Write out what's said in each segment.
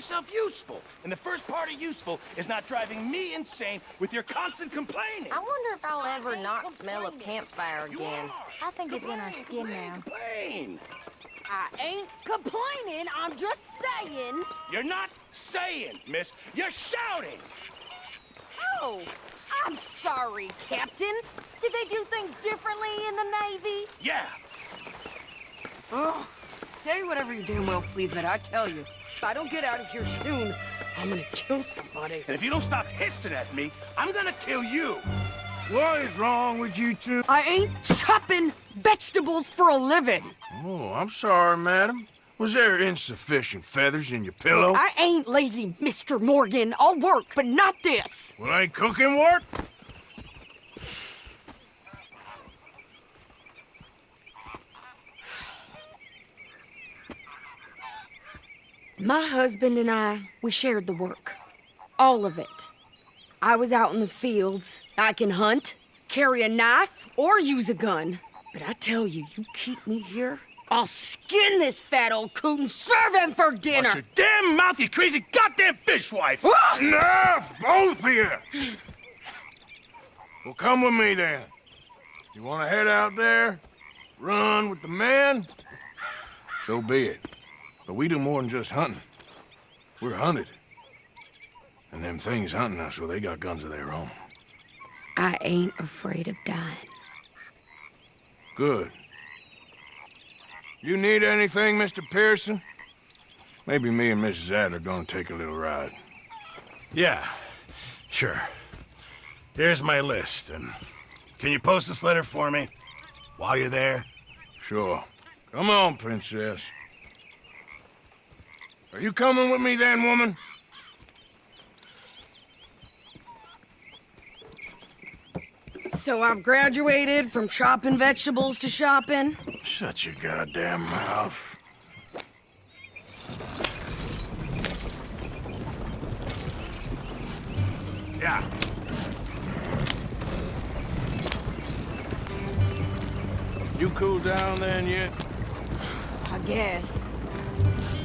Now make yourself useful. And the first part of useful is not driving me insane with your constant complaining. I wonder if I'll ever not smell a campfire again. I think it's in our skin complain, now. Complain. I ain't complaining, I'm just saying. You're not saying, miss. You're shouting. Oh, I'm sorry, Captain. Did they do things differently in the Navy? Yeah. Oh, say whatever you damn well please, but I tell you, if I don't get out of here soon, I'm gonna kill somebody. And if you don't stop hissing at me, I'm gonna kill you. What is wrong with you two? I ain't chopping vegetables for a living. Oh, I'm sorry, madam. Was there insufficient feathers in your pillow? I ain't lazy, Mr. Morgan. I'll work, but not this. Well, ain't cooking work? My husband and I, we shared the work. All of it. I was out in the fields. I can hunt, carry a knife, or use a gun. But I tell you, you keep me here, I'll skin this fat old coot and serve him for dinner. Watch your damn mouth, you crazy goddamn fishwife. Enough, both of you! Well, come with me then. You want to head out there, run with the man, So be it. But we do more than just hunting. We're hunted. And them things hunting us, well, they got guns of their own. I ain't afraid of dying. Good. You need anything, Mr. Pearson? Maybe me and Mrs. Adler gonna take a little ride. Yeah, sure. Here's my list, and can you post this letter for me? While you're there? Sure. Come on, princess. Are you coming with me then, woman? So I've graduated from chopping vegetables to shopping. Shut your goddamn mouth. Yeah. You cool down then yet? I guess.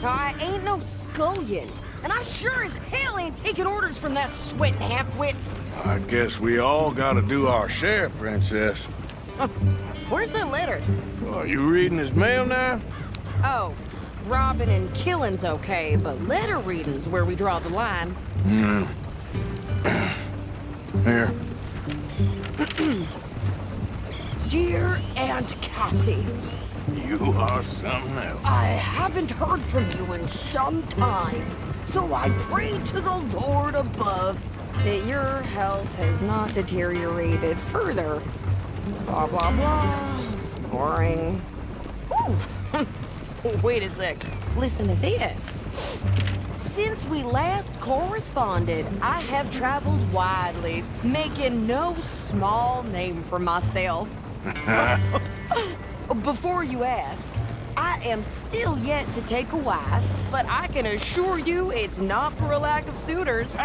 I ain't no scullion. And I sure as hell ain't taking orders from that sweating half-wit. I guess we all gotta do our share, princess. Where's that letter? Oh, you reading his mail now? Oh, robbing and killing's okay, but letter reading's where we draw the line. Hmm. Here. Dear Aunt Kathy, You are something else. I haven't heard from you in some time, so I pray to the Lord above that your health has not deteriorated further. Blah, blah, blah. It's boring. Ooh. Wait a sec. Listen to this. Since we last corresponded, I have traveled widely, making no small name for myself. Before you ask, I am still yet to take a wife, but I can assure you it's not for a lack of suitors.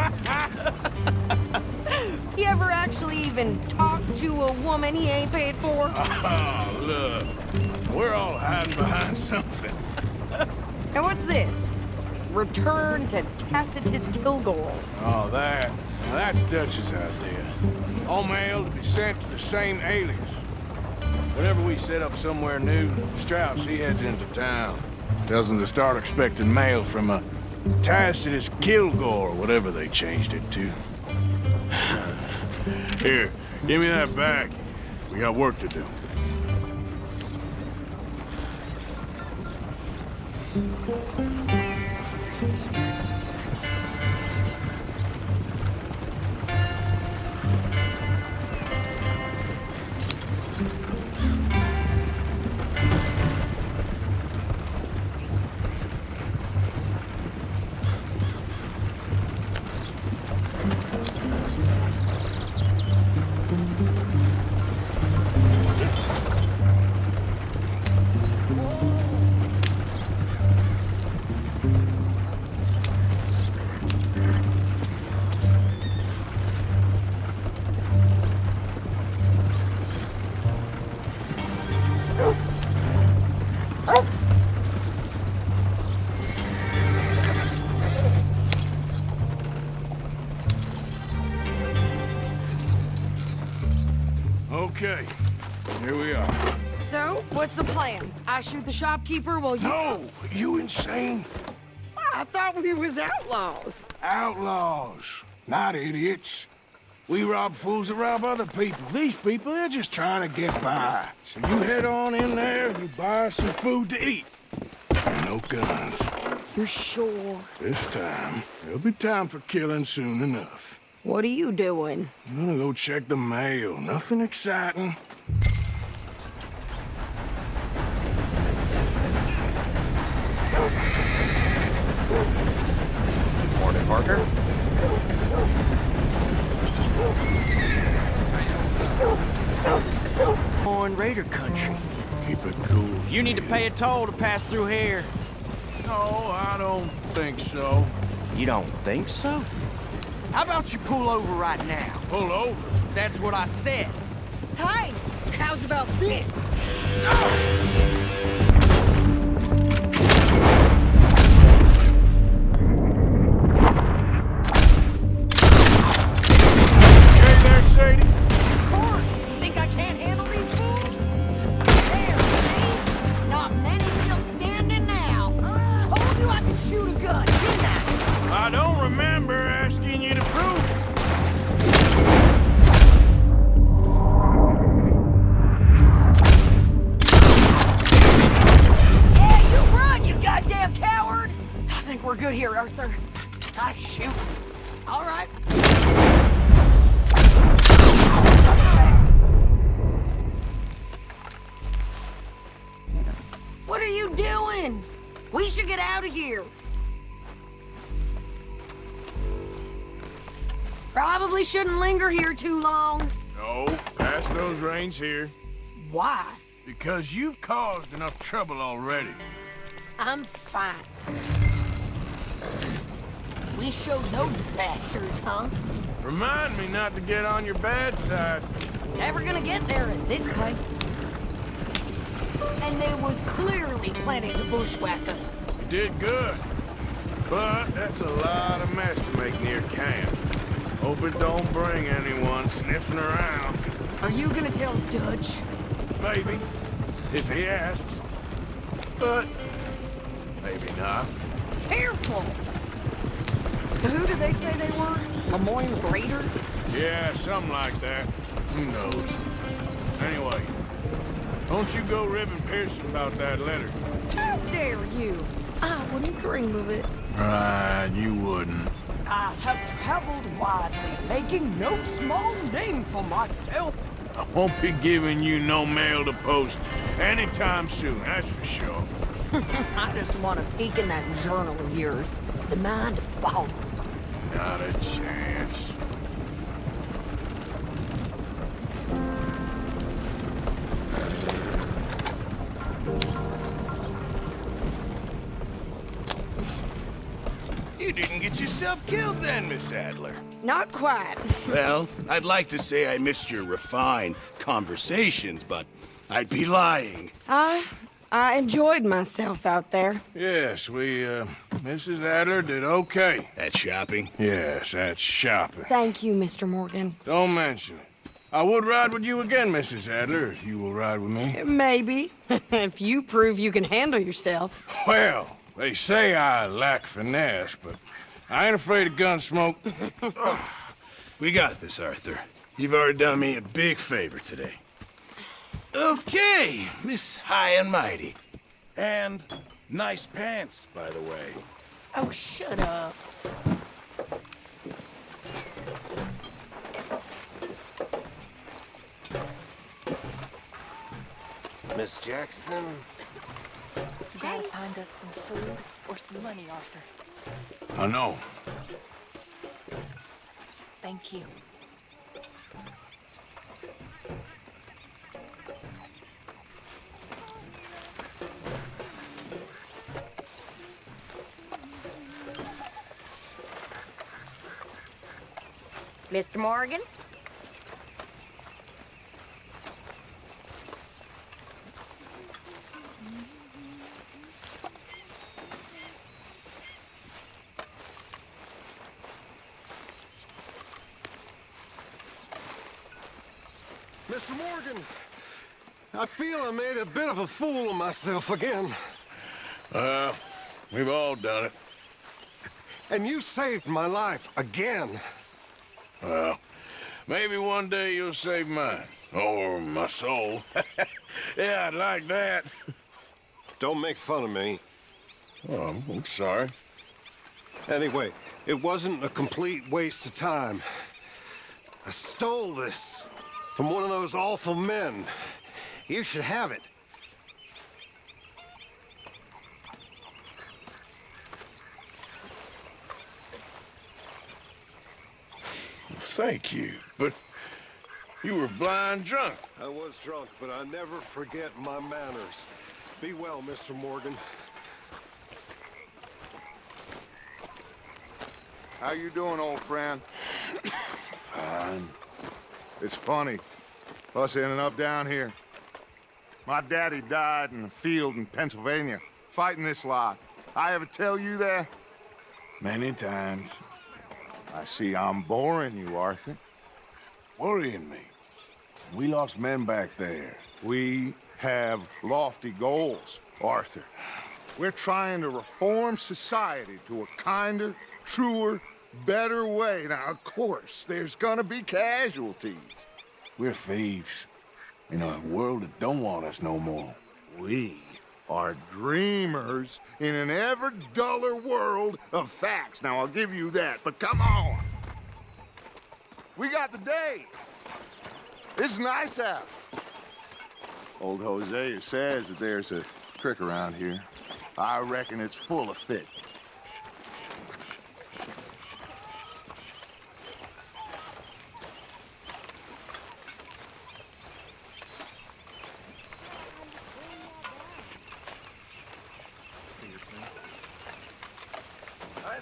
you ever actually even talk to a woman he ain't paid for? Oh, look. We're all hiding behind something. And what's this? Return to Tacitus Kilgore. Oh, that, that's Dutch's idea. All mail to be sent to the same alias. Whenever we set up somewhere new, Strauss, he heads into town. Tells them to start expecting mail from a Tacitus Kilgore, whatever they changed it to. Here, give me that back. We got work to do. I shoot the shopkeeper while you... No, you insane? I thought we was outlaws. Outlaws, not idiots. We rob fools that rob other people. These people, they're just trying to get by. So you head on in there and you buy some food to eat. No guns. You're sure? This time, there'll be time for killing soon enough. What are you doing? I'm gonna go check the mail. Nothing exciting. Morning, Parker. On Raider country. Keep it cool. You need to pay a toll to pass through here. No, I don't think so. You don't think so? How about you pull over right now? Pull over. That's what I said. Hey, how's about this? Okay too long. No, pass those reins here. Why? Because you've caused enough trouble already. I'm fine. We showed those bastards, huh? Remind me not to get on your bad side. Never gonna get there at this pace. And they was clearly planning to bushwhack us. You did good. But that's a lot of mess to make near camp. Hope it don't bring anyone sniffing around. Are you gonna tell Dutch? Maybe, if he asks. But maybe not. Careful! So who did they say they were? Lemoyne Raiders? Yeah, something like that. Who knows? Anyway, don't you go ribbing Pearson about that letter. How dare you? I wouldn't dream of it. Right, you wouldn't. I have traveled widely, making no small name for myself. I won't be giving you no mail to post anytime soon, that's for sure. I just want to peek in that journal of yours. The mind boggles. Not a chance. Get killed then, Miss Adler. Not quite. Well, I'd like to say I missed your refined conversations, but I'd be lying. I I enjoyed myself out there. Yes, we, uh, Mrs. Adler did okay. At shopping? Yes, at shopping. Thank you, Mr. Morgan. Don't mention it. I would ride with you again, Mrs. Adler, if you will ride with me. Maybe. if you prove you can handle yourself. Well, they say I lack finesse, but I ain't afraid of gun smoke. We got this, Arthur. You've already done me a big favor today. Okay, Miss High and Mighty. And nice pants, by the way. Oh, shut up. Miss Jackson, You gotta find us some food or some money, Arthur. I know. Thank you. Mr. Morgan? Mr. Morgan, I feel I made a bit of a fool of myself again. Uh, we've all done it. And you saved my life again. Well, maybe one day you'll save mine. Or my soul. yeah, I'd like that. Don't make fun of me. Oh, I'm sorry. Anyway, it wasn't a complete waste of time. I stole this from one of those awful men. You should have it. Thank you, but you were blind drunk. I was drunk, but I never forget my manners. Be well, Mr. Morgan. How you doing, old friend? Fine. It's funny, us ending up down here. My daddy died in a field in Pennsylvania, fighting this lot. I ever tell you that? Many times. I see I'm boring you, Arthur. Worrying me. We lost men back there. We have lofty goals, Arthur. We're trying to reform society to a kinder, truer, better way. Now, of course, there's gonna be casualties. We're thieves. In a world that don't want us no more. We are dreamers in an ever duller world of facts. Now, I'll give you that, but come on. We got the day. It's nice out. Old Hosea says that there's a creek around here. I reckon it's full of fish. Hi there.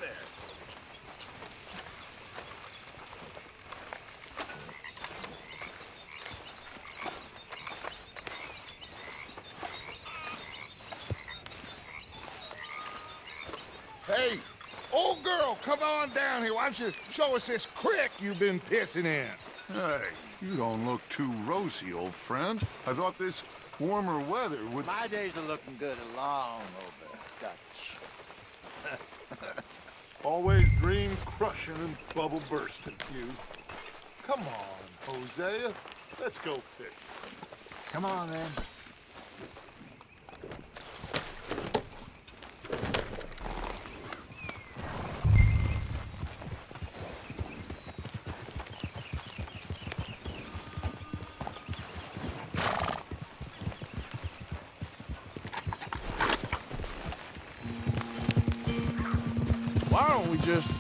Hey, old girl, come on down here. Why don't you show us this creek you've been pissing in? Hey, you don't look too rosy, old friend. I thought this warmer weather would... My days are looking good along over Dutch. Always dream crushing and bubble bursting, you. Come on, Hosea. Let's go fish. Come on, then.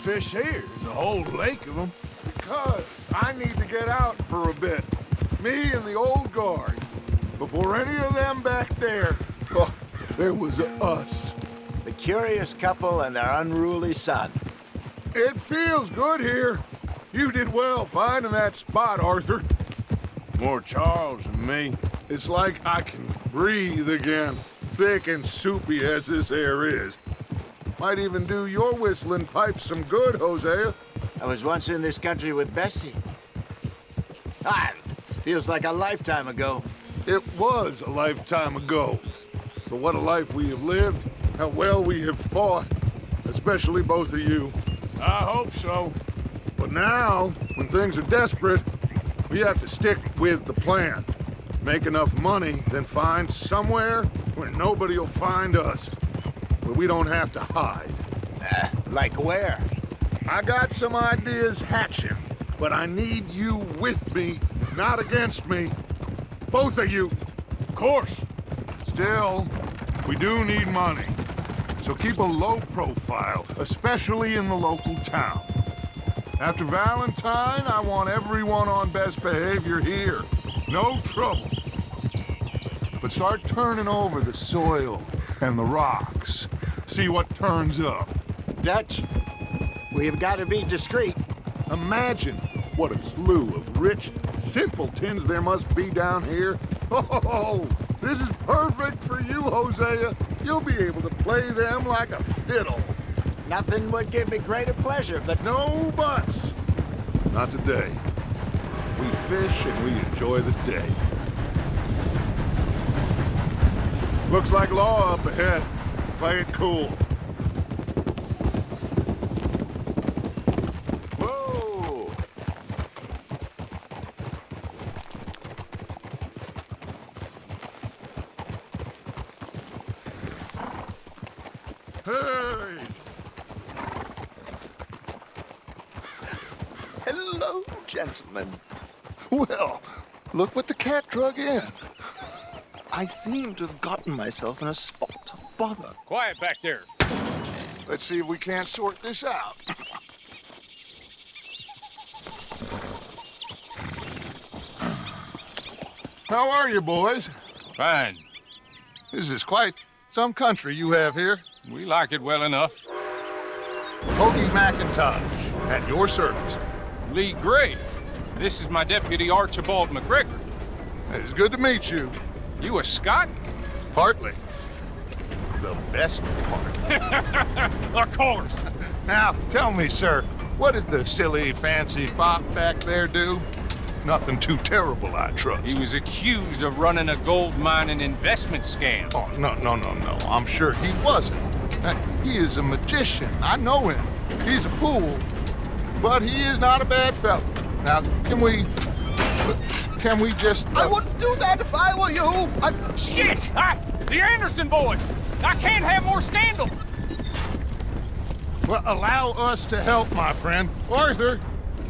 Fish here? There's a whole lake of them. Because I need to get out for a bit. Me and the old guard. Before any of them back there, oh, there was us. The curious couple and their unruly son. It feels good here. You did well finding that spot, Arthur. More Charles than me. It's like I can breathe again, thick and soupy as this air is. Might even do your whistling pipes some good, Hosea. I was once in this country with Bessie. Ah, feels like a lifetime ago. It was a lifetime ago. But what a life we have lived, how well we have fought, especially both of you. I hope so. But now, when things are desperate, we have to stick with the plan. Make enough money, then find somewhere where nobody will find us. We don't have to hide. Uh, like where? I got some ideas hatching, but I need you with me, not against me. Both of you. Of course. Still, we do need money. So keep a low profile, especially in the local town. After Valentine, I want everyone on best behavior here. No trouble. But start turning over the soil and the rocks. See what turns up. Dutch, we've got to be discreet. Imagine what a slew of rich simpletons there must be down here. Oh, this is perfect for you, Hosea. You'll be able to play them like a fiddle. Nothing would give me greater pleasure, but... No buts. Not today. we fish and we enjoy the day. Looks like law up ahead. Play it cool. Whoa! Hey! Hello, gentlemen. Well, look what the cat drug in. I seem to have gotten myself in a spot bother. Quiet back there. Let's see if we can't sort this out. How are you, boys? Fine. This is quite some country you have here. We like it well enough. Hoagie McIntosh, at your service. Leigh Gray. This is my deputy Archibald McGregor. It's good to meet you. You a Scot? Partly. The best part. of course. Now, tell me, sir, what did the silly, fancy fop back there do? Nothing too terrible, I trust. He was accused of running a gold mining investment scam. Oh, no, no, no, no. I'm sure he wasn't. Uh, He is a magician. I know him. He's a fool. But he is not a bad fellow. Now, can we... Can we just... I wouldn't do that if I were you. I... Shit! I, the Anderson boys! I can't have more scandal! Well, allow us to help, my friend. Arthur,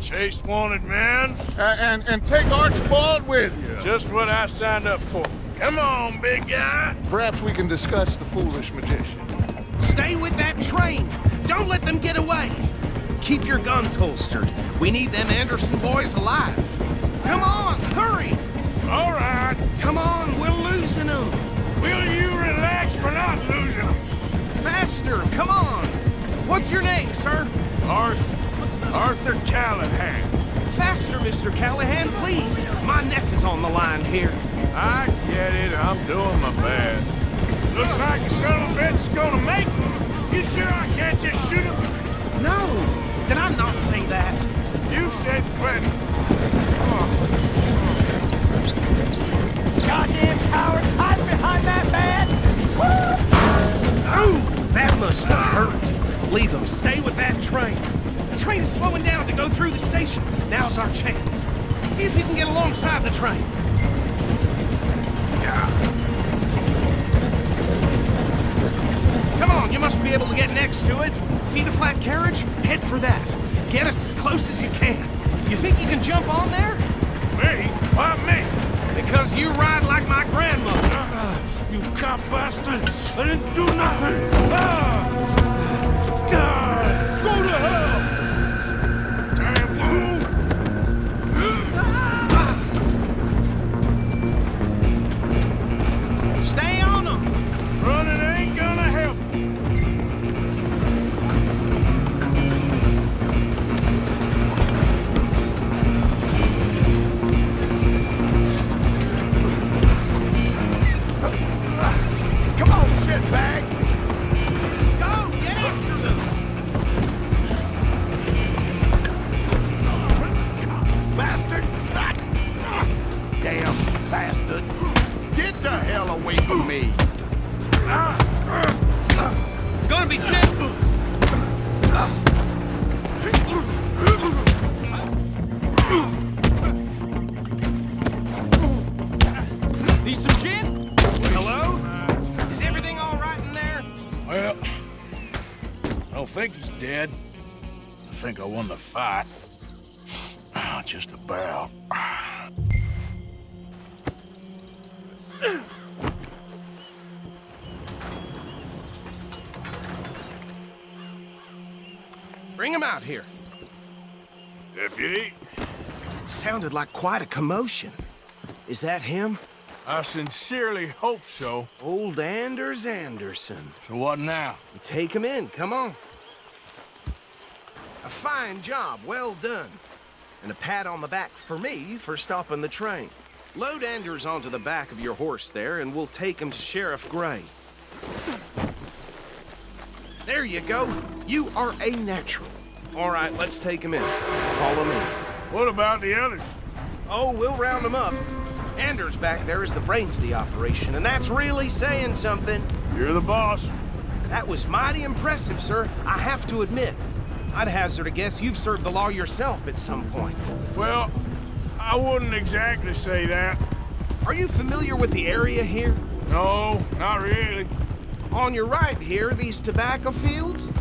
Chase wanted man. uh, and, and take Archibald with you. Just what I signed up for. Come on, big guy. Perhaps we can discuss the foolish magician. Stay with that train. Don't let them get away. Keep your guns holstered. We need them Anderson boys alive. Come on, hurry. All right. Come on, we're losing them. Will you relax? We're not losing them. Faster, come on. What's your name, sir? Arthur. Arthur Callahan. Faster, Mr. Callahan, please. My neck is on the line here. I get it. I'm doing my best. Looks like a son of a bitch's gonna make me. You sure I can't just shoot him? No, did I not say that? You said plenty. Goddamn coward! That must hurt. Leave them. Stay with that train. The train is slowing down to go through the station. Now's our chance. See if you can get alongside the train. Come on, you must be able to get next to it. See the flat carriage? Head for that. Get us as close as you can. You think you can jump on there? Me? Why me? Because you ride like my grandmother. You cop bastard! I didn't do nothing! Ah! Ah! Bastard! Get the hell away from me! Gonna be dead. Need some gin? Hello? Is everything all right in there? Well, I don't think he's dead. I think I won the fight. Ah, Just about. Him out here. Deputy, Sounded like quite a commotion. Is that him? I sincerely hope so. Old Anders Anderson. So what now? Take him in, come on. A fine job, well done. And a pat on the back for me for stopping the train. Load Anders onto the back of your horse there, and we'll take him to Sheriff Gray. There you go. You are a natural. All right, let's take him in. Follow me. What about the others? Oh, we'll round them up. Anders back there is the brains of the operation, and that's really saying something. You're the boss. That was mighty impressive, sir. I have to admit. I'd hazard a guess you've served the law yourself at some point. Well, I wouldn't exactly say that. Are you familiar with the area here? No, not really. On your right here, these tobacco fields?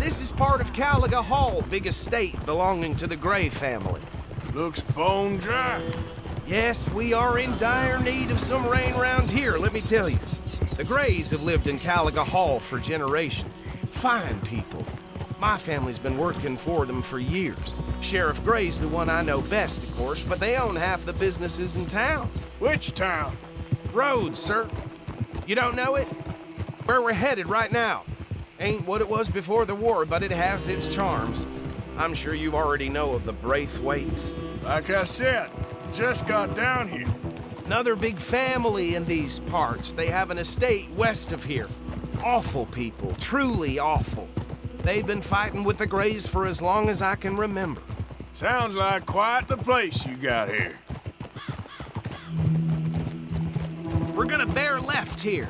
This is part of Caliga Hall, big estate belonging to the Gray family. Looks bone dry. Yes, we are in dire need of some rain round here, let me tell you. The Grays have lived in Caliga Hall for generations. Fine people. My family's been working for them for years. Sheriff Gray's the one I know best, of course, but they own half the businesses in town. Which town? Rhodes, sir. You don't know it? Where we're headed right now. Ain't what it was before the war, but it has its charms. I'm sure you already know of the Braithwaites. Like I said, just got down here. Another big family in these parts. They have an estate west of here. Awful people, truly awful. They've been fighting with the Grays for as long as I can remember. Sounds like quite the place you got here. We're gonna bear left here.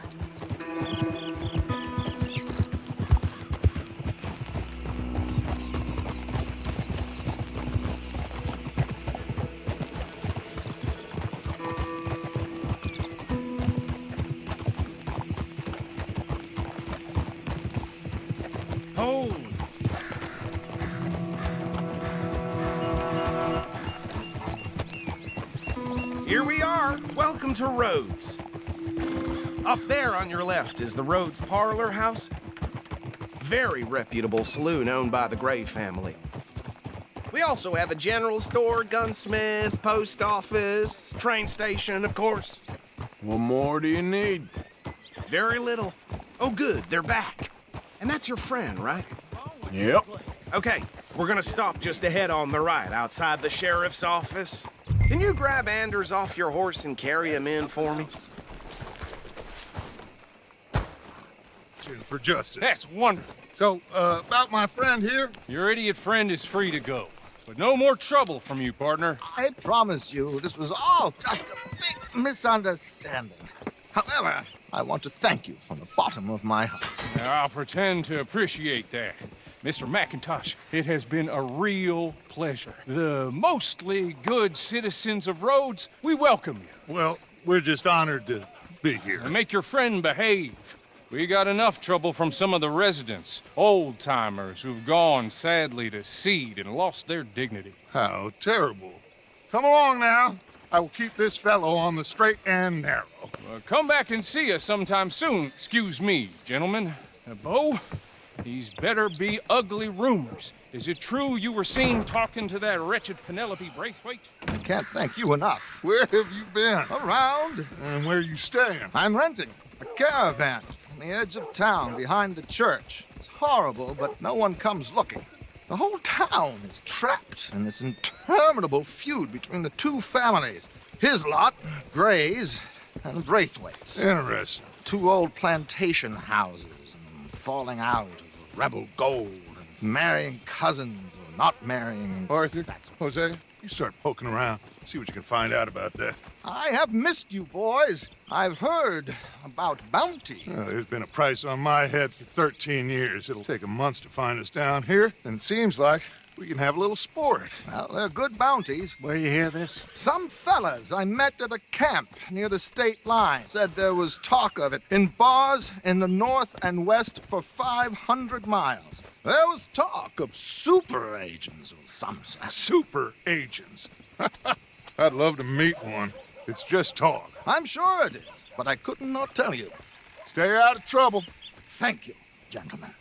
To Rhodes. Up there on your left is the Rhodes Parlor House. Very reputable saloon owned by the Gray family. We also have a general store, gunsmith, post office, train station, of course. What more do you need? Very little. Oh, good, they're back. And that's your friend, right? Yep. Okay, we're gonna stop just ahead on the right, outside the sheriff's office. Can you grab Anders off your horse and carry him in for me? For justice. That's wonderful. So, uh, about my friend here? Your idiot friend is free to go. But no more trouble from you, partner. I promise you, this was all just a big misunderstanding. However, I want to thank you from the bottom of my heart. Now, I'll pretend to appreciate that. Mr. McIntosh, it has been a real pleasure. The mostly good citizens of Rhodes, we welcome you. Well, we're just honored to be here. And make your friend behave. We got enough trouble from some of the residents, old-timers who've gone, sadly, to seed and lost their dignity. How terrible. Come along now. I will keep this fellow on the straight and narrow. Uh, come back and see us sometime soon. Excuse me, gentlemen. Uh, Beau, these better be ugly rumors. Is it true you were seen talking to that wretched Penelope Braithwaite? I can't thank you enough. Where have you been? Around. And where you staying? I'm renting a caravan on the edge of town behind the church. It's horrible, but no one comes looking. The whole town is trapped in this interminable feud between the two families. His lot, Gray's, and Braithwaite's. Interesting. Two old plantation houses and falling out of rebel gold and marrying cousins or not marrying. Arthur, that's Hosea, you start poking around. See what you can find out about that. I have missed you, boys. I've heard about bounty. Well, there's been a price on my head for 13 years. It'll take a month to find us down here, and it seems like we can have a little sport. Well, they're good bounties. Where you hear this? Some fellas I met at a camp near the state line said there was talk of it in bars in the north and west for 500 miles. There was talk of super agents or some such. Super agents. I'd love to meet one. It's just talk. I'm sure it is, but I couldn't not tell you. Stay out of trouble. Thank you, gentlemen.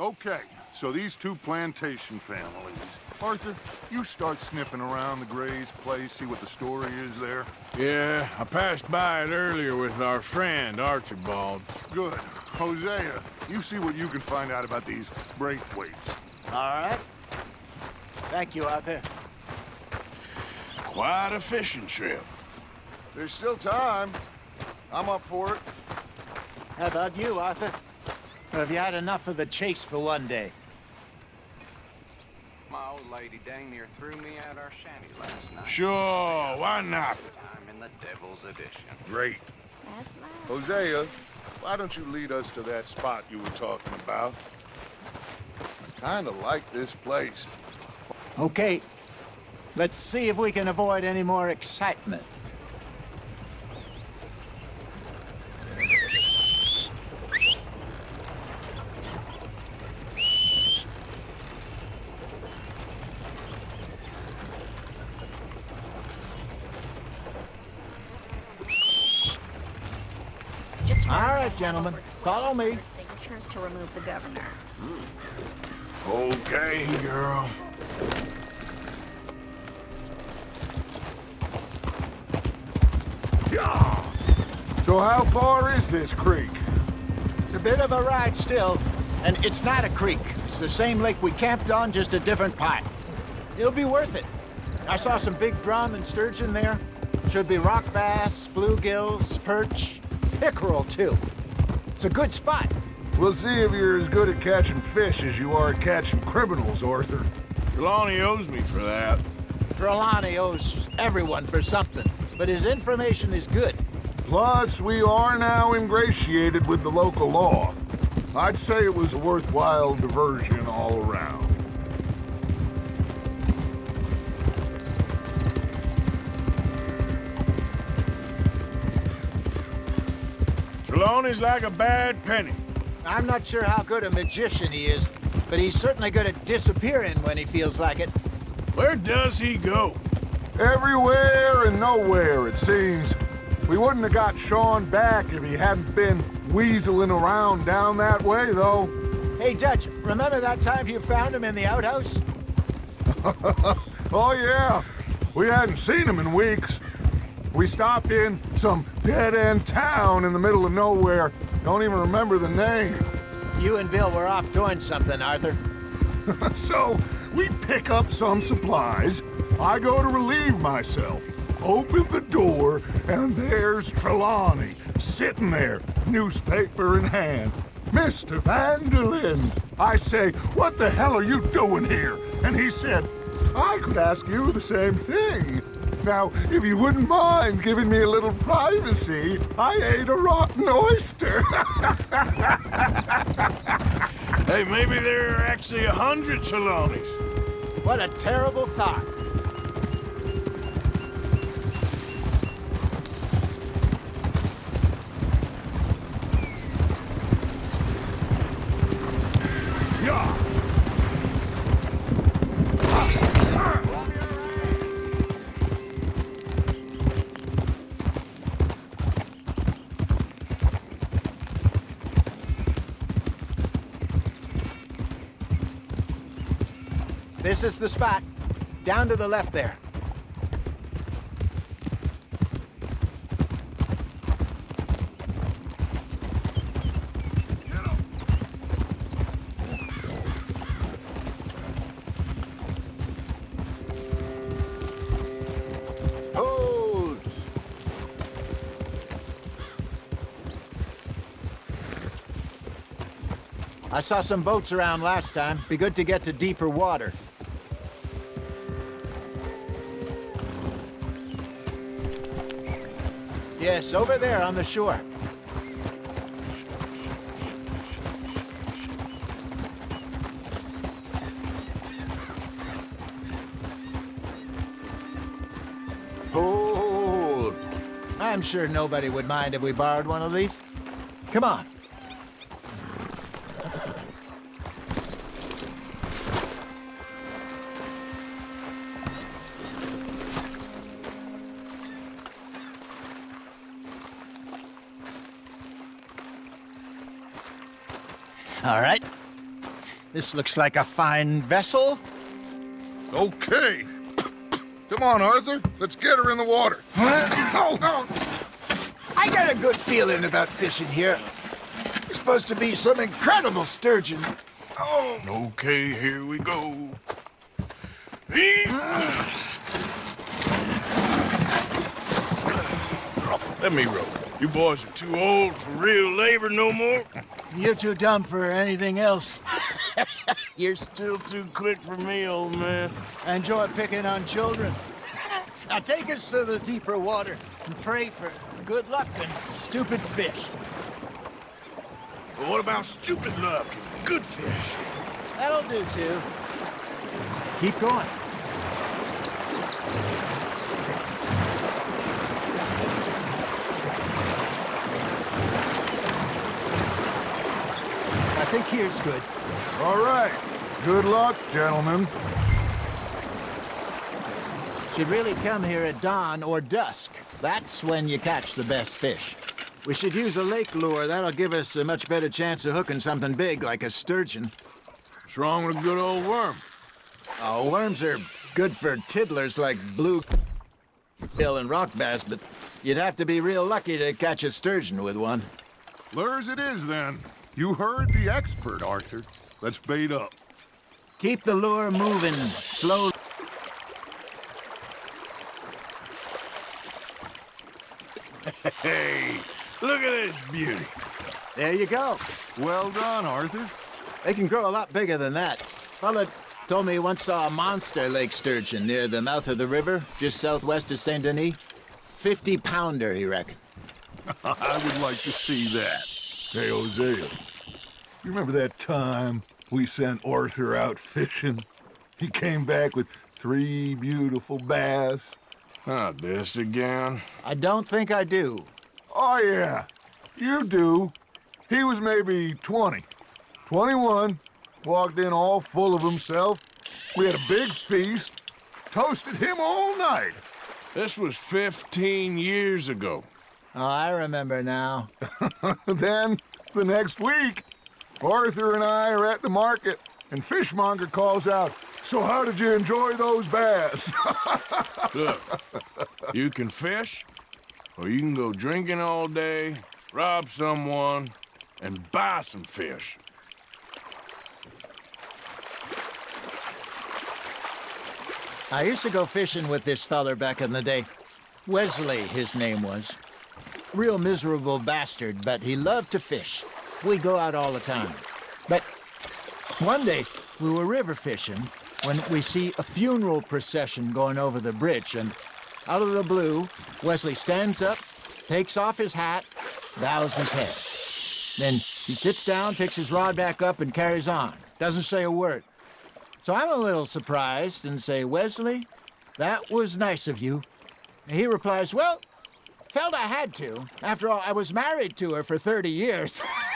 Okay, so these two plantation families. Arthur, you start sniffing around the Gray's place, see what the story is there. Yeah, I passed by it earlier with our friend, Archibald. Good. Hosea, you see what you can find out about these Braithwaites. All right. Thank you, Arthur. Quite a fishing trip. There's still time. I'm up for it. How about you, Arthur? Or have you had enough of the chase for one day? My old lady dang near threw me out our shanty last night. Sure, why not? I'm in the devil's edition. Great. Hosea, uh, why don't you lead us to that spot you were talking about? I kinda like this place. Okay. Let's see if we can avoid any more excitement. Just All right, gentlemen. Follow me. signatures to remove the governor. Okay, girl. So how far is this creek? It's a bit of a ride still, and it's not a creek. It's the same lake we camped on, just a different part. It'll be worth it. I saw some big drum and sturgeon there. Should be rock bass, bluegills, perch, pickerel too. It's a good spot. We'll see if you're as good at catching fish as you are at catching criminals, Arthur. Trelawney owes me for that. Trelawney owes everyone for something, but his information is good. Plus, we are now ingratiated with the local law. I'd say it was a worthwhile diversion all around. Trelawney's like a bad penny. I'm not sure how good a magician he is, but he's certainly good at disappearing when he feels like it. Where does he go? Everywhere and nowhere, it seems. We wouldn't have got Sean back if he hadn't been weaseling around down that way, though. Hey, Dutch, remember that time you found him in the outhouse? oh, yeah. We hadn't seen him in weeks. We stopped in some dead-end town in the middle of nowhere. Don't even remember the name. You and Bill were off doing something, Arthur. so, we pick up some supplies. I go to relieve myself. Open the door, and there's Trelawney, sitting there, newspaper in hand. Mr. van der Linde! I say, what the hell are you doing here? And he said, I could ask you the same thing. Now, if you wouldn't mind giving me a little privacy, I ate a rotten oyster. hey, maybe there are actually a hundred Trelawneys. What a terrible thought. Is the spot. Down to the left there. I saw some boats around last time. Be good to get to deeper water. Over there on the shore. Hold! I'm sure nobody would mind if we borrowed one of these. Come on. This looks like a fine vessel. Okay. Come on, Arthur. Let's get her in the water. Oh, oh. I got a good feeling about fishing here. It's supposed to be some incredible sturgeon. Oh. Okay, here we go. Let me row. You boys are too old for real labor no more. You're too dumb for anything else. You're still too quick for me, old man. Enjoy picking on children. Now take us to the deeper water and pray for good luck and stupid fish. But what about stupid luck and good fish? That'll do, too. Keep going. I think here's good. All right. Good luck, gentlemen. Should really come here at dawn or dusk. That's when you catch the best fish. We should use a lake lure. That'll give us a much better chance of hooking something big like a sturgeon. What's wrong with a good old worm? Oh, worms are good for tiddlers like blue bill and rock bass, but you'd have to be real lucky to catch a sturgeon with one. Lures it is, then. You heard the expert, Arthur. Let's bait up. Keep the lure moving slowly. Hey, look at this beauty. There you go. Well done, Arthur. They can grow a lot bigger than that. Fella told me he once saw a monster lake sturgeon near the mouth of the river, just southwest of Saint Denis. 50 pounder, he reckoned. I would like to see that. Hey, Hosea. You remember that time we sent Arthur out fishing? He came back with three beautiful bass. Not this again. I don't think I do. Oh, yeah. You do. He was maybe 20. 21. Walked in all full of himself. We had a big feast. Toasted him all night. This was 15 years ago. Oh, I remember now. then, the next week, Arthur and I are at the market, and Fishmonger calls out, So how did you enjoy those bass? Look, you can fish, or you can go drinking all day, rob someone, and buy some fish. I used to go fishing with this feller back in the day. Wesley, his name was. Real miserable bastard, but he loved to fish. We'd go out all the time. But one day, we were river fishing when we see a funeral procession going over the bridge, and out of the blue, Wesley stands up, takes off his hat, bows his head. Then he sits down, picks his rod back up, and carries on. Doesn't say a word. So I'm a little surprised and say, Wesley, that was nice of you. And he replies, Well, felt I had to. After all, I was married to her for 30 years.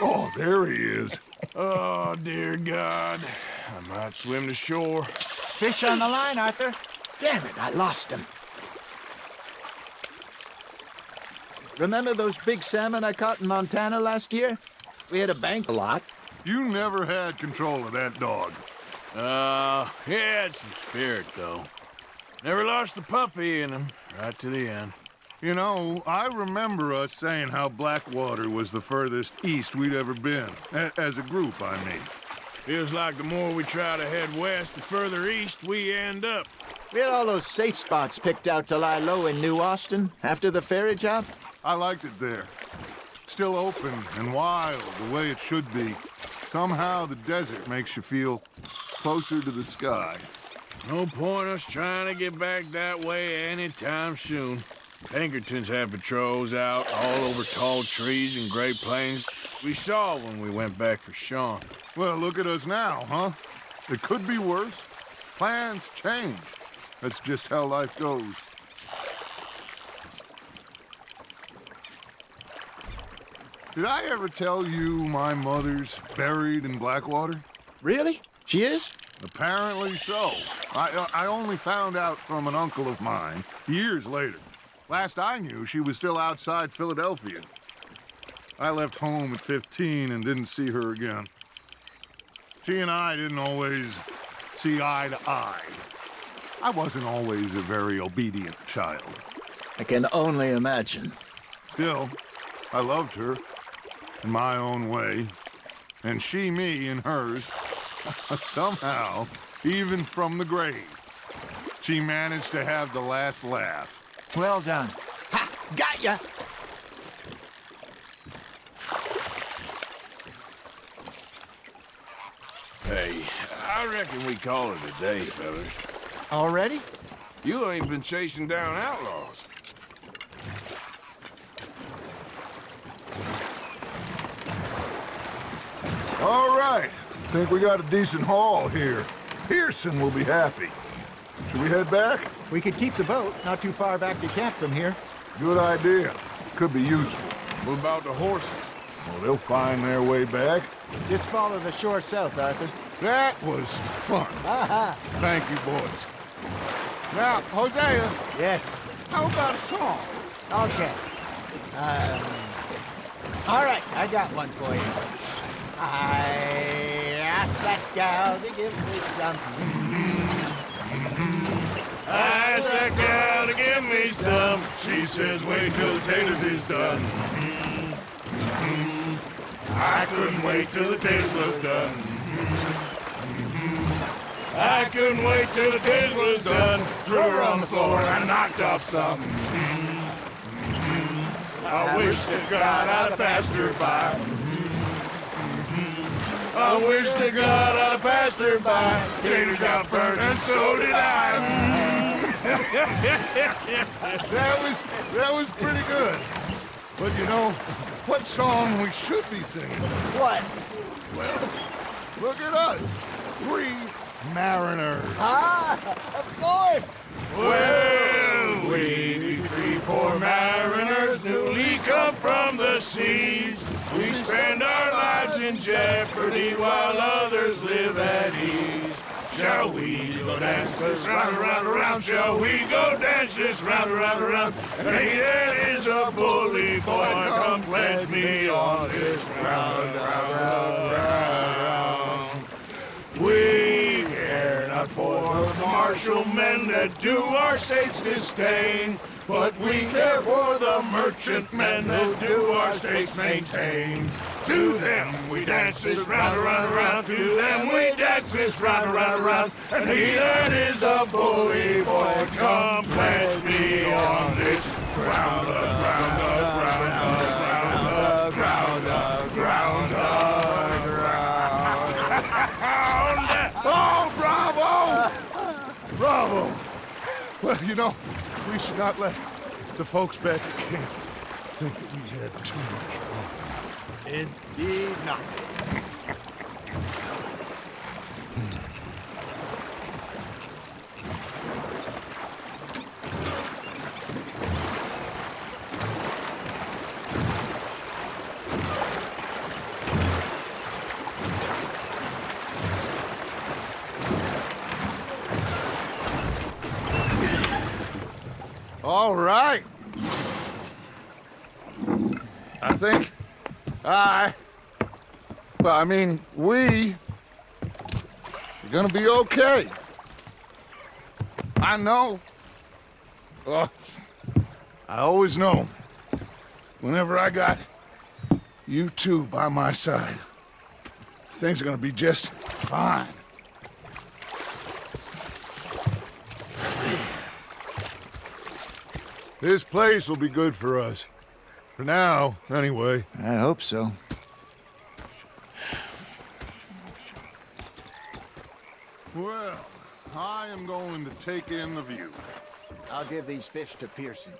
oh, there he is. Oh, dear God. I might swim to shore. Fish on the line, Arthur. Damn it, I lost him. Remember those big salmon I caught in Montana last year? We had a bank a lot. You never had control of that dog. Uh, he had some spirit, though. Never lost the puppy in him, right to the end. You know, I remember us saying how Blackwater was the furthest east we'd ever been. A as a group, I mean. Feels like the more we try to head west, the further east we end up. We had all those safe spots picked out to lie low in New Austin after the ferry job. I liked it there. Still open and wild, the way it should be. Somehow the desert makes you feel closer to the sky. No point us trying to get back that way anytime soon. Pinkertons have patrols out all over tall trees and Great Plains. We saw when we went back for Sean. Well, look at us now, huh? It could be worse. Plans change. That's just how life goes. Did I ever tell you my mother's buried in Blackwater? Really? She is? Apparently so. I, uh, I only found out from an uncle of mine years later. Last I knew, she was still outside Philadelphia. I left home at 15 and didn't see her again. She and I didn't always see eye to eye. I wasn't always a very obedient child. I can only imagine. Still, I loved her in my own way, and she me in hers. Somehow, even from the grave, she managed to have the last laugh. Well done. Ha! Got ya! Hey, I reckon we call it a day, fellas. Already? You ain't been chasing down outlaws. All right. Think we got a decent haul here. Pearson will be happy. Should we head back? We could keep the boat not too far back to camp from here. Good idea. Could be useful. What about the horses? Well, they'll find their way back. Just follow the shore south, Arthur. That was fun. Aha. Thank you, boys. Now, Hosea, Yes. how about a song? Okay. Um, all right, I got one for you. I asked that gal to give me something. I asked that to give me some. She says, wait till the taters is done. Mm-hmm. I couldn't wait till the taters was done. Mm-hmm. I couldn't wait till the taters was done. Threw her on the floor and I knocked off some. Mm-hmm. I wish to God I'd passed her by. I wish to God I'd have passed her by. Tater got burned and so did I. that was that was pretty good. But you know, what song we should be singing? What? Well, look at us. Three mariners. Ah, of course. Well, we be three poor mariners newly come from the seas. Spend our lives in jeopardy while others live at ease. Shall we go dance this round, around, around? Shall we go dance this round, around, around? And he that is a bully boy, come pledge me on this round, round, round, round. We care not for the martial men that do our states disdain, but we care for the merchant men that do our states maintain. To them we dance this round, around, around. To them we dance this round, around, around. And he that is a bully boy, come pledge me on this ground, ground, ground, ground, up, ground, up, ground, up. Oh, bravo! Bravo! Well, you know, we should not let the folks back at camp think that we had too much fun. Indeed not. Hmm. All right. I think I, well, I mean, we are gonna be okay. I know. I always know. Whenever I got you two by my side, things are gonna be just fine. This place will be good for us. For now, anyway. I hope so. Well, I am going to take in the view. I'll give these fish to Pearson.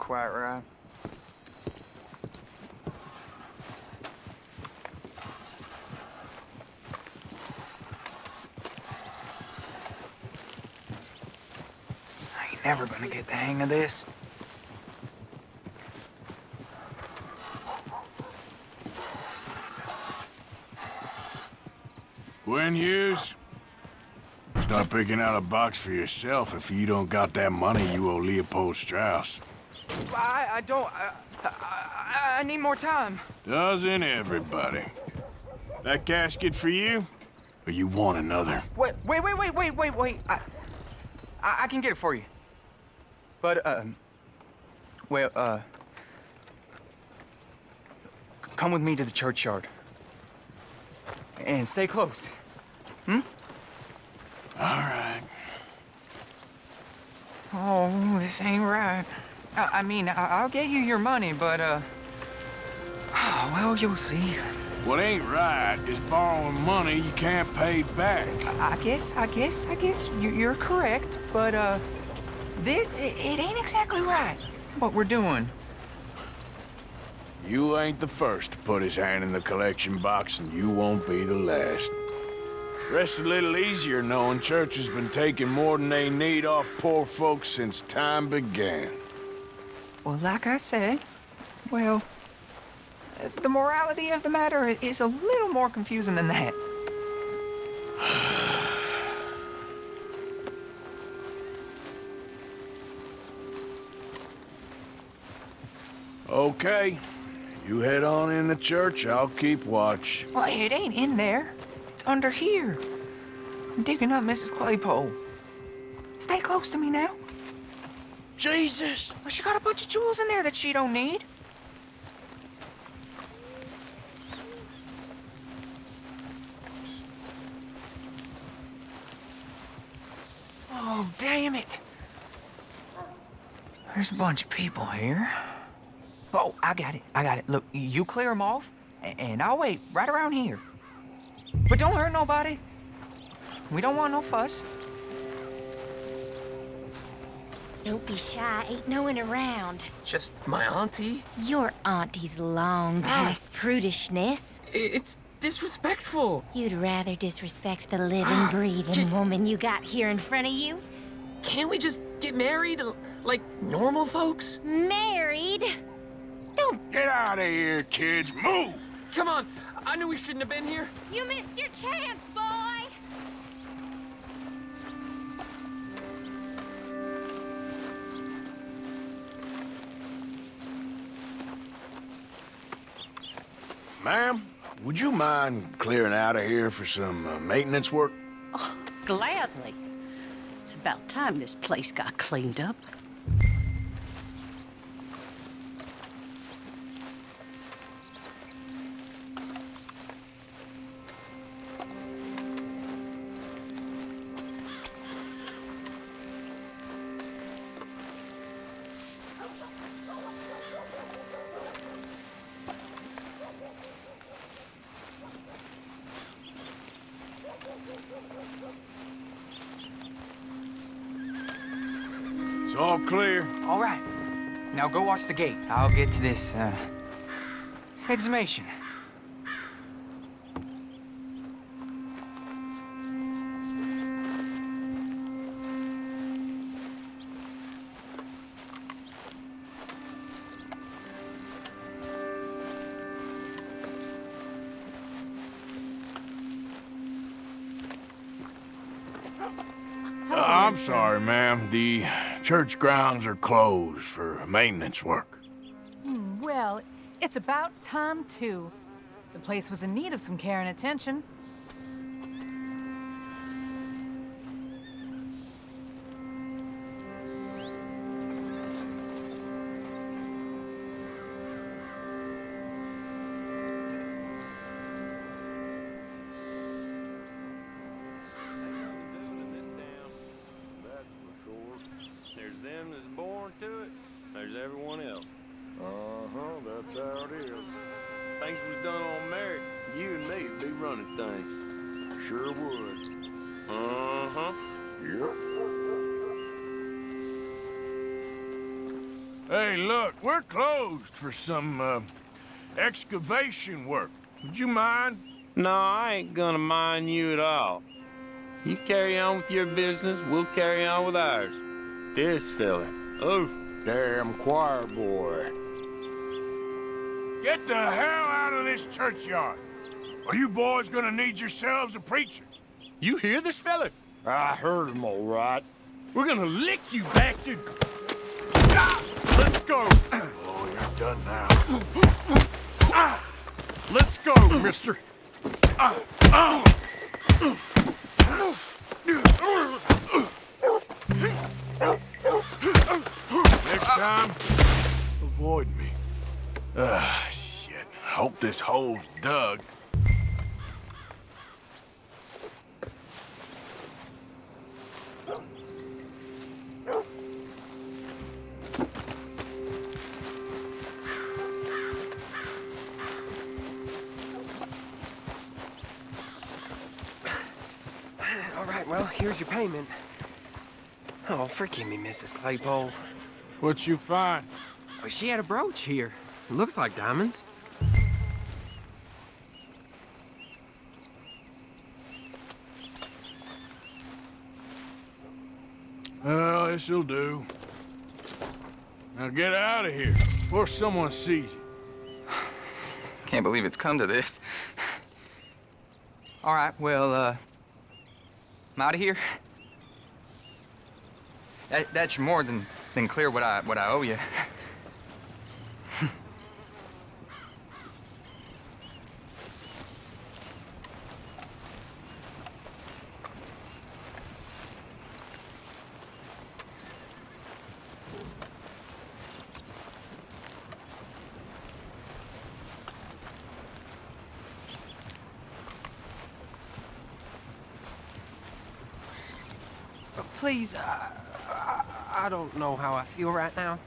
Quite right. I ain't never gonna get the hang of this. Gwen Hughes, start picking out a box for yourself if you don't got that money you owe Leopold Strauss. I, I don't. I, I, I need more time. Doesn't everybody? That casket for you? Or you want another? Wait, wait, wait, wait, wait, wait, wait. I, I, I can get it for you. But, um, well, uh, come with me to the churchyard. And stay close. Hmm? All right. Oh, this ain't right. I, I mean, I, I'll get you your money, but, uh, well, you'll see. What ain't right is borrowing money you can't pay back. I guess, I guess, I guess you- you're correct, but, uh, this, it, it ain't exactly right, what we're doing. You ain't the first to put his hand in the collection box, and you won't be the last. Rest a little easier knowing church has been taking more than they need off poor folks since time began. Well, like I said, well, the morality of the matter is a little more confusing than that. Okay, you head on in the church, I'll keep watch. Well, it ain't in there. It's under here. I'm digging up Mrs. Claypole. Stay close to me now. Jesus! Well, she got a bunch of jewels in there that she don't need. Oh, damn it. There's a bunch of people here. Oh, I got it. I got it. Look, you clear them off, and I'll wait right around here. But don't hurt nobody. We don't want no fuss. Don't be shy, ain't no one around. Just my auntie? Your auntie's long ah. past prudishness. It's disrespectful. You'd rather disrespect the living, ah, breathing woman you got here in front of you? Can't we just get married like normal folks? Married? Don't Get out of here, kids. Move! Come on. I knew we shouldn't have been here. You missed your chance, boy! Ma'am, would you mind clearing out of here for some uh, maintenance work? Gladly. It's about time this place got cleaned up. Go watch the gate. I'll get to this, uh, exhumation. Church grounds are closed for maintenance work. Hmm, Well, it's about time, too. The place was in need of some care and attention. Running things. Sure would. Uh-huh. Yep. Hey, look, we're closed for some, uh, excavation work. Would you mind? No, I ain't gonna mind you at all. You carry on with your business, we'll carry on with ours. This fella. Oh, damn choir boy. Get the hell out of this churchyard. Are you boys gonna need yourselves a preacher? You hear this fella? I heard him all right. We're gonna lick you, bastard! Let's go. Oh, you're done now. Let's go, mister. Next time, avoid me. Ah, shit. Hope this hole's dug. Here's your payment. Oh, forgive me, Mrs. Claypole. What you find? Well, she had a brooch here. It looks like diamonds. Well, this'll do. Now get out of here before someone sees you. Can't believe it's come to this. All right, well, uh, I'm out of here. That, that's more than, than clear what I, what I owe you. Please, uh, I, I don't know how I feel right now.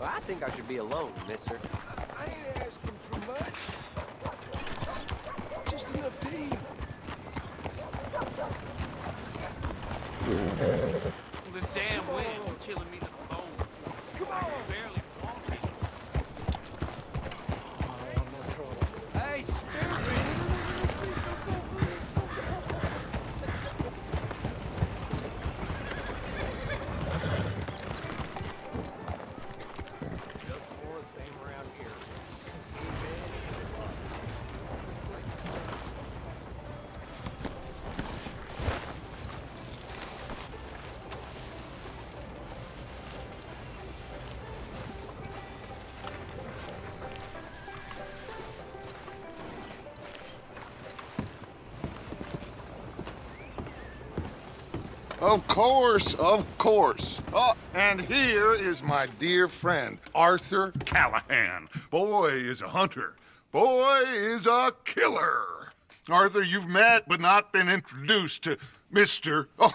Well, I should be alone, Of course, of course. Oh, and here is my dear friend, Arthur Callahan. Boy is a hunter. Boy is a killer. Arthur, you've met but not been introduced to Mr. Oh,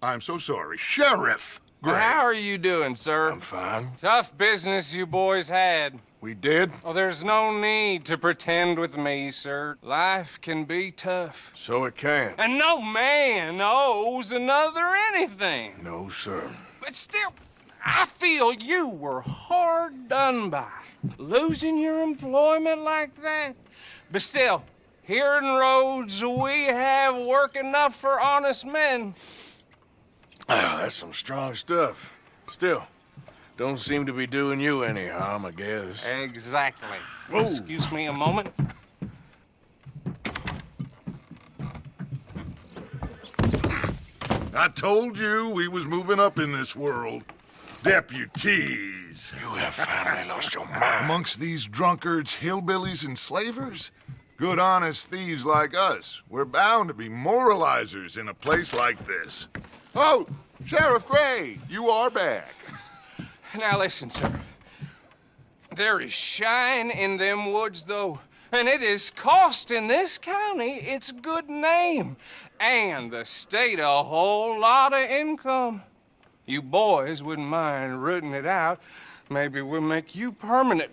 I'm so sorry, Sheriff Gray. How are you doing, sir? I'm fine. Tough business you boys had. We did? Oh, there's no need to pretend with me, sir. Life can be tough. So it can. And no man owes another anything. No, sir. But still, I feel you were hard done by. Losing your employment like that. But still, here in Rhodes, we have work enough for honest men. Ah, that's some strong stuff. Still, don't seem to be doing you any harm, I guess. Exactly. Whoa. Excuse me a moment. I told you we was moving up in this world. Deputies. You have finally lost your mind. Amongst these drunkards, hillbillies, and slavers? Good honest thieves like us. We're bound to be moralizers in a place like this. Oh, Sheriff Gray, you are back. Now listen, sir. There is shine in them woods, though, and it is costing this county its good name and the state a whole lot of income. You boys wouldn't mind rooting it out. Maybe we'll make you permanent.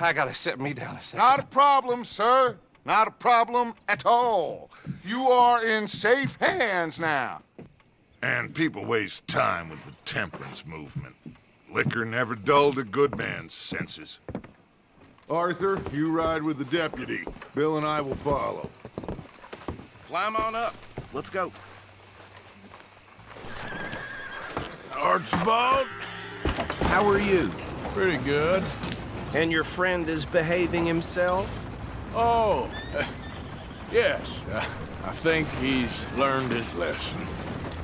I gotta set me down a second. Not a problem, sir. Not a problem at all. You are in safe hands now. And people waste time with the temperance movement. Liquor never dulled a good man's senses. Arthur, you ride with the deputy. Bill and I will follow. Climb on up. Let's go. Archibald? How are you? Pretty good. And your friend is behaving himself? Oh, uh, yes. Uh, I think he's learned his lesson.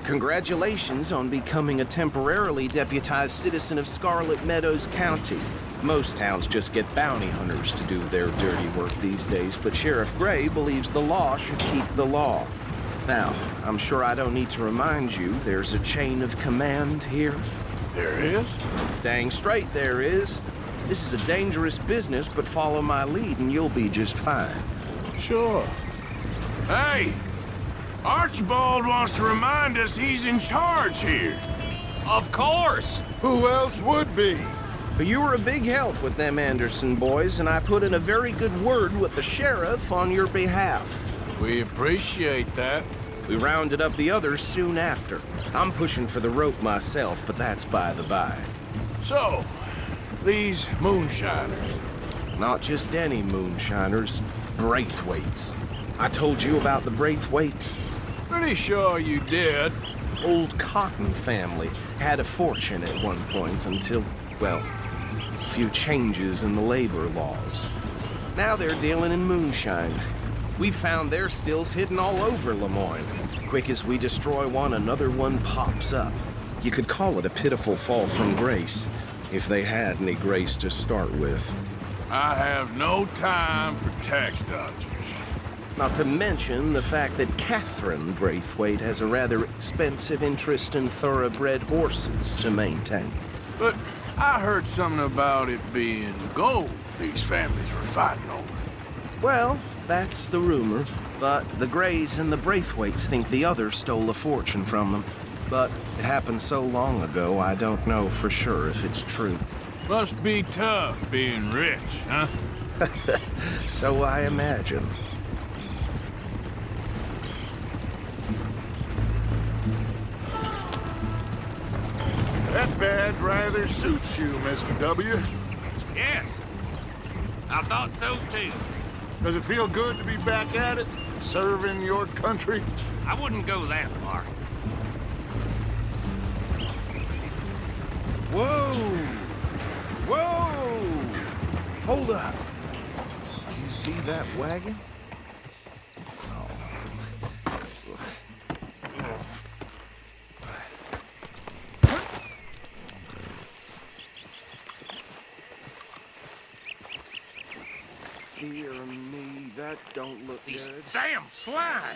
Congratulations on becoming a temporarily deputized citizen of Scarlett Meadows County. Most towns just get bounty hunters to do their dirty work these days, but Sheriff Gray believes the law should keep the law. Now, I'm sure I don't need to remind you there's a chain of command here. There is? Dang straight there is. This is a dangerous business, but follow my lead and you'll be just fine. Sure. Hey! Archibald wants to remind us he's in charge here. Of course! Who else would be? But you were a big help with them Anderson boys, and I put in a very good word with the sheriff on your behalf. We appreciate that. We rounded up the others soon after. I'm pushing for the rope myself, but that's by the by. So, these moonshiners. Not just any moonshiners, Braithwaites. I told you about the Braithwaites? Pretty sure you did. Old Cotton family had a fortune at one point until, well, a few changes in the labor laws. Now they're dealing in moonshine. We found their stills hidden all over Lemoyne. Quick as we destroy one, another one pops up. You could call it a pitiful fall from grace, if they had any grace to start with. I have no time for tax dodgers. Not to mention the fact that Catherine Braithwaite has a rather expensive interest in thoroughbred horses to maintain. But I heard something about it being gold these families were fighting over. Well, that's the rumor. But the Grays and the Braithwaites think the other stole a fortune from them. But it happened so long ago, I don't know for sure if it's true. Must be tough being rich, huh? so I imagine. That badge rather suits you, Mr. W. Yes. I thought so, too. Does it feel good to be back at it? Serving your country? I wouldn't go that far. Whoa! Whoa! Hold up. Do you see that wagon? Dear me, that don't look These good. damn flies!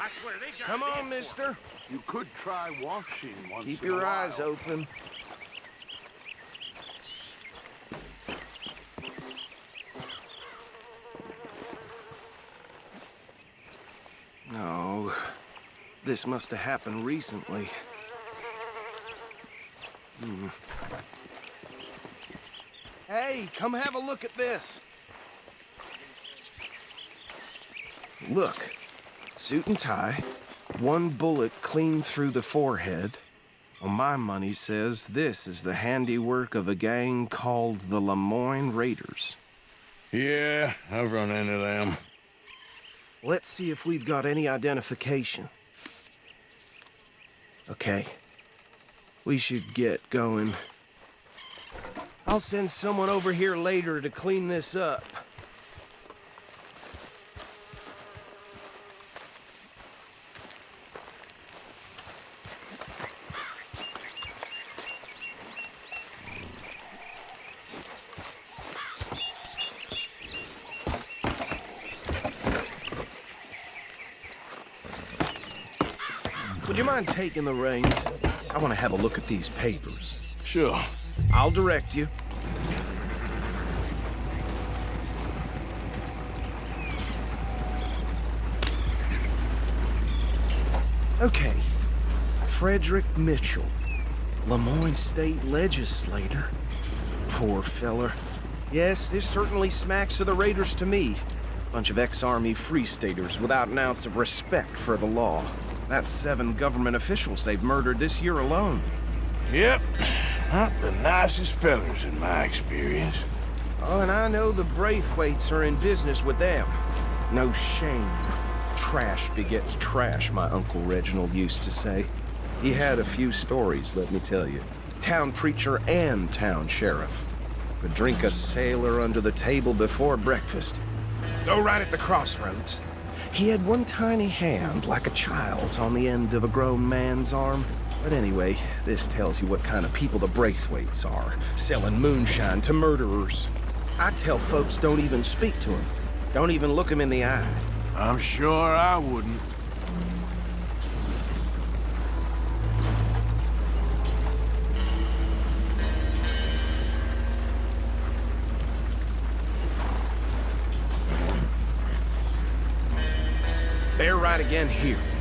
I swear they got Come on, in mister. You could try washing once Keep in a your eyes open. No, this must have happened recently. Hmm. Hey, come have a look at this. Look, suit and tie, one bullet clean through the forehead. Well, my money says this is the handiwork of a gang called the Lemoyne Raiders. Yeah, I've run into them. Let's see if we've got any identification. Okay. we should get going. I'll send someone over here later to clean this up. Mind taking the reins? I want to have a look at these papers. Sure. I'll direct you. Okay. Frederick Mitchell, Lemoyne State Legislator. Poor feller. Yes, this certainly smacks of the Raiders to me. Bunch of ex-Army Free Staters without an ounce of respect for the law. That's seven government officials they've murdered this year alone. Yep. Not the nicest fellers in my experience. Oh, and I know the Braithwaites are in business with them. No shame. Trash begets trash, my Uncle Reginald used to say. He had a few stories, let me tell you. Town preacher and town sheriff. Could drink a sailor under the table before breakfast. Go right at the crossroads. He had one tiny hand, like a child's, on the end of a grown man's arm. But anyway, this tells you what kind of people the Braithwaites are, selling moonshine to murderers. I tell folks don't even speak to him. Don't even look him in the eye. I'm sure I wouldn't. Again here.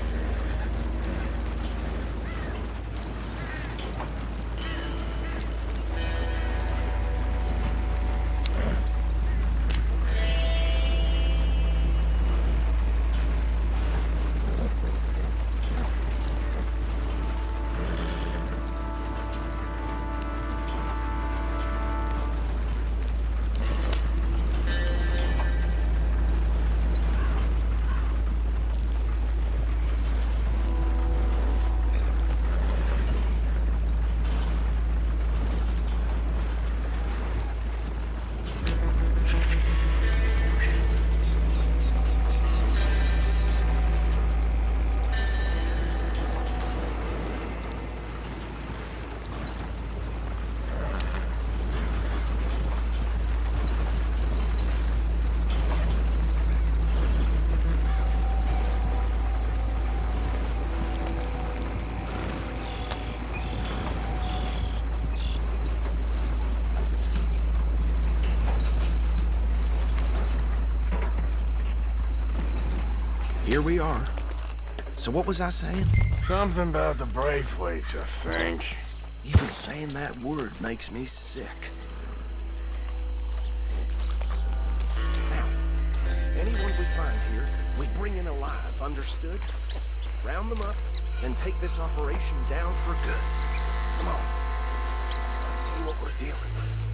We are. So what was I saying? Something about the Braithwaites, I think. Even saying that word makes me sick. Now, anyone we find here, we bring in alive, understood? Round them up, then take this operation down for good. Come on. Let's see what we're dealing with.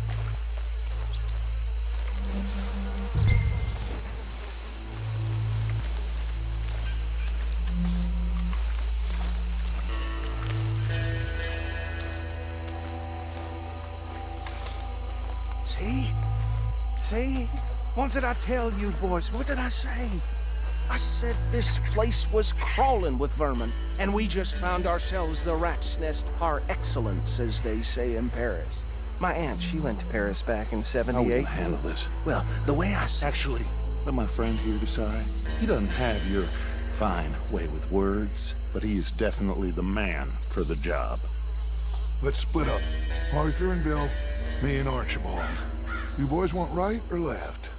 See? What did I tell you, boys? What did I say? I said this place was crawling with vermin, and we just found ourselves the rat's nest par excellence, as they say in Paris. My aunt, she went to Paris back in 78. How will handle this? Well, the way I s- Actually, let my friend here decide. He doesn't have your fine way with words, but he is definitely the man for the job. Let's split up. Arthur and Bill, me and Archibald. You boys want right or left?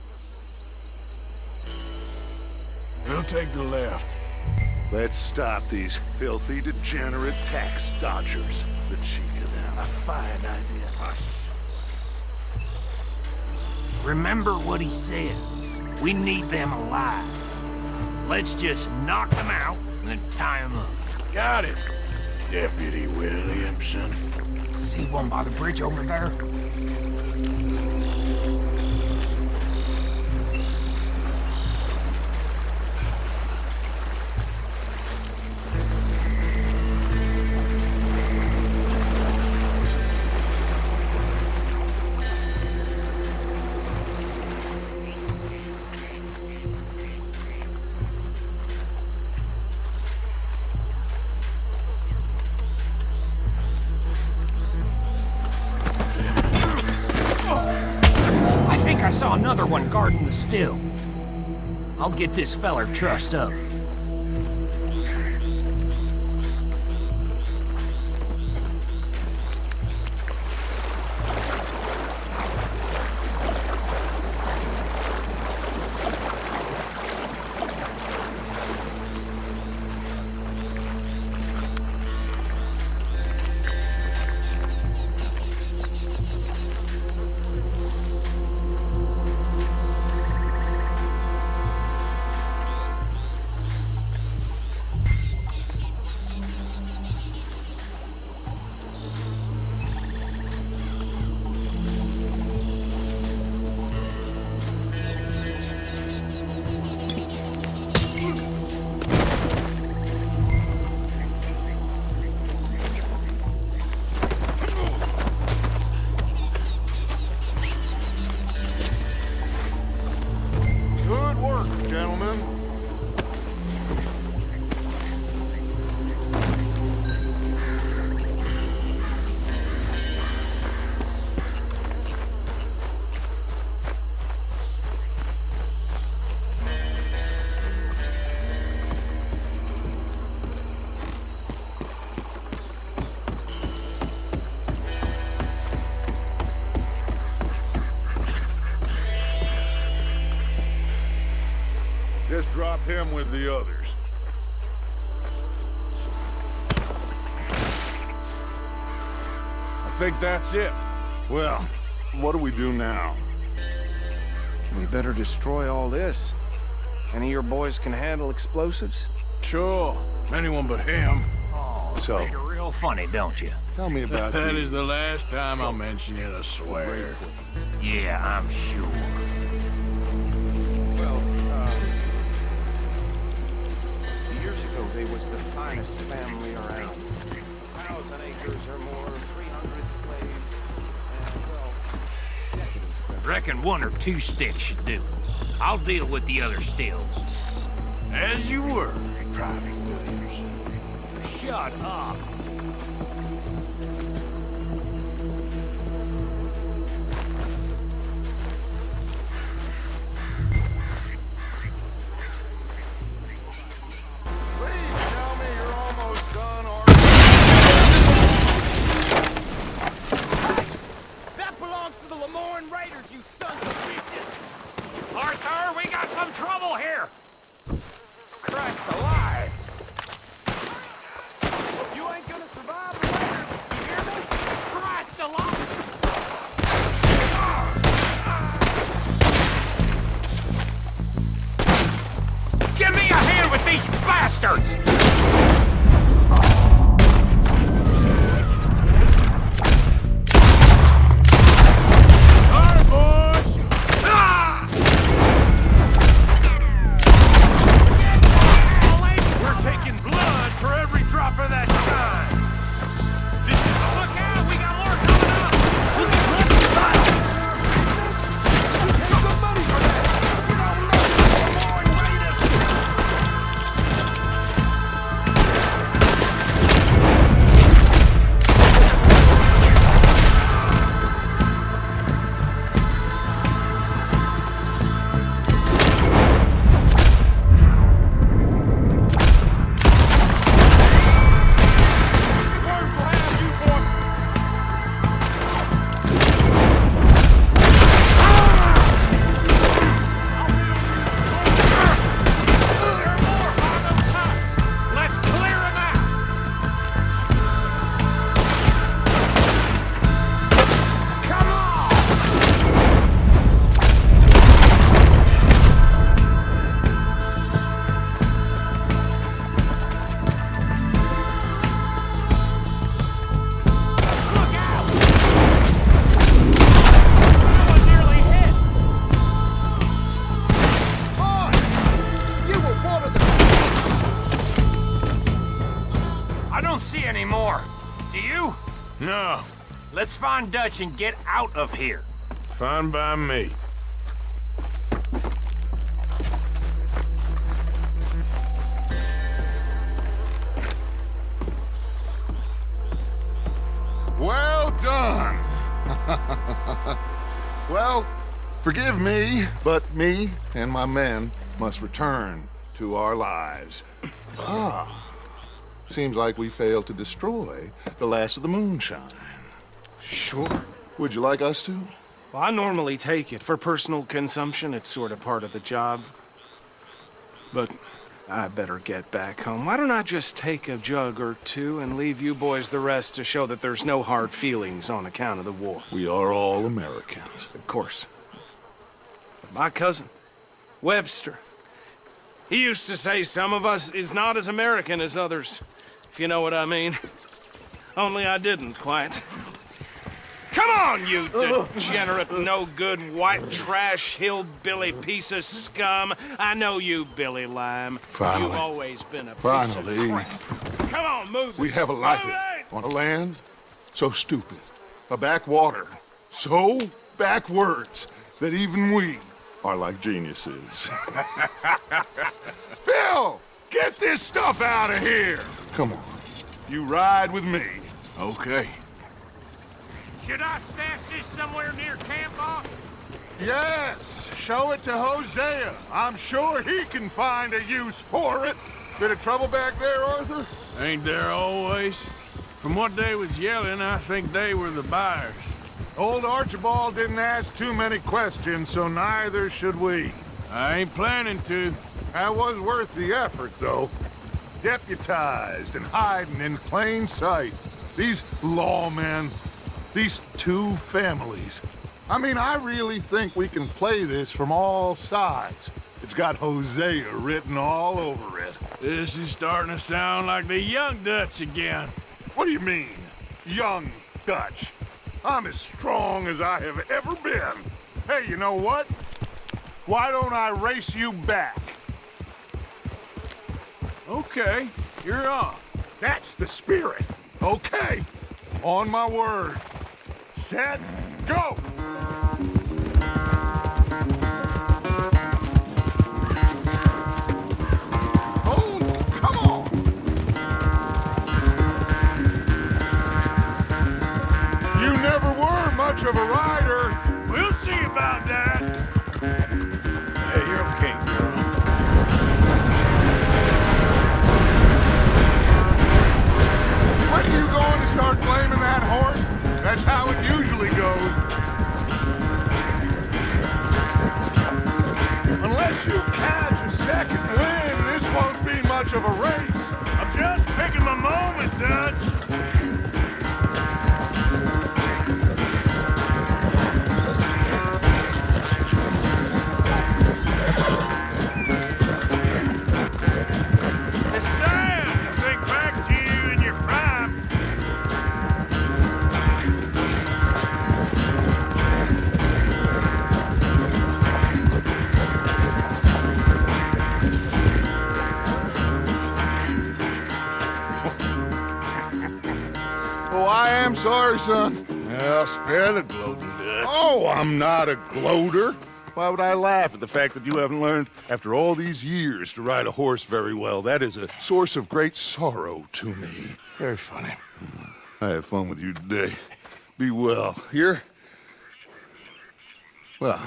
We'll take the left. Let's stop these filthy, degenerate tax dodgers. The cheek of them. A fine idea. Remember what he said. We need them alive. Let's just knock them out and then tie them up. Got it, Deputy Williamson. See one by the bridge over there? Get this feller trussed up. Him with the others. I think that's it. Well, what do we do now? We better destroy all this. Any of your boys can handle explosives? Sure. Anyone but him. Oh, So- you're real funny, don't you? Tell me about That That is the last time I'll mention it, I swear. Yeah, I'm sure. The finest family around. Thousand acres or more, 300 slaves, and well, Reckon one or two sticks should do. I'll deal with the other stills. As you were, Private Williams. Shut up. See more. Do you? No, Let's find Dutch and get out of here. fine by me. Well done! well, Forgive me, but me and my men must return to our lives. Ah. Seems like we failed to destroy the last of the moonshine. Sure. Would you like us to? Well, I normally take it. For personal consumption, it's sort of part of the job. But I better get back home. Why don't I just take a jug or two and leave you boys the rest to show that there's no hard feelings on account of the war? We are all Americans. Of course. My cousin, Webster, he used to say some of us is not as American as others, you know what I mean. Only I didn't quite. Come on, you degenerate, no-good, white trash, hillbilly piece of scum. I know you, Billy Lime. Finally. You've always been a piece of crap. Come on, move We have a life on a land so stupid, a backwater so backwards that even we are like geniuses. Bill, get this stuff out of here. Come on, you ride with me. Okay. Should I stash this somewhere near camp, boss? Yes, show it to Hosea. I'm sure he can find a use for it. Bit of trouble back there, Arthur? Ain't there always? From what they was yelling, I think they were the buyers. Old Archibald didn't ask too many questions, so neither should we. I ain't planning to. That was worth the effort, though. Deputized and hiding in plain sight. These lawmen, these two families. I mean, I really think we can play this from all sides. It's got Hosea written all over it. This is starting to sound like the Young Dutch again. What do you mean, young Dutch? I'm as strong as I have ever been. Hey, you know what? Why don't I race you back? Okay, you're on. That's the spirit. Okay, on my word. Set, go! Oh, come on! You never were much of a rider. We'll see about that. Start blaming that horse? That's how it usually goes. Unless you catch a second wind, this won't be much of a race. I'm just picking my moment, Dutch. Sorry, son. Well, spare the gloating. Oh, I'm not a gloater. Why would I laugh at the fact that you haven't learned, after all these years, to ride a horse very well? That is a source of great sorrow to me. Very funny. Hmm. I had fun with you today. Be well. Here? Well,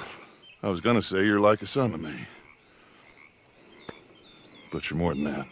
I was gonna say you're like a son to me. But you're more than that.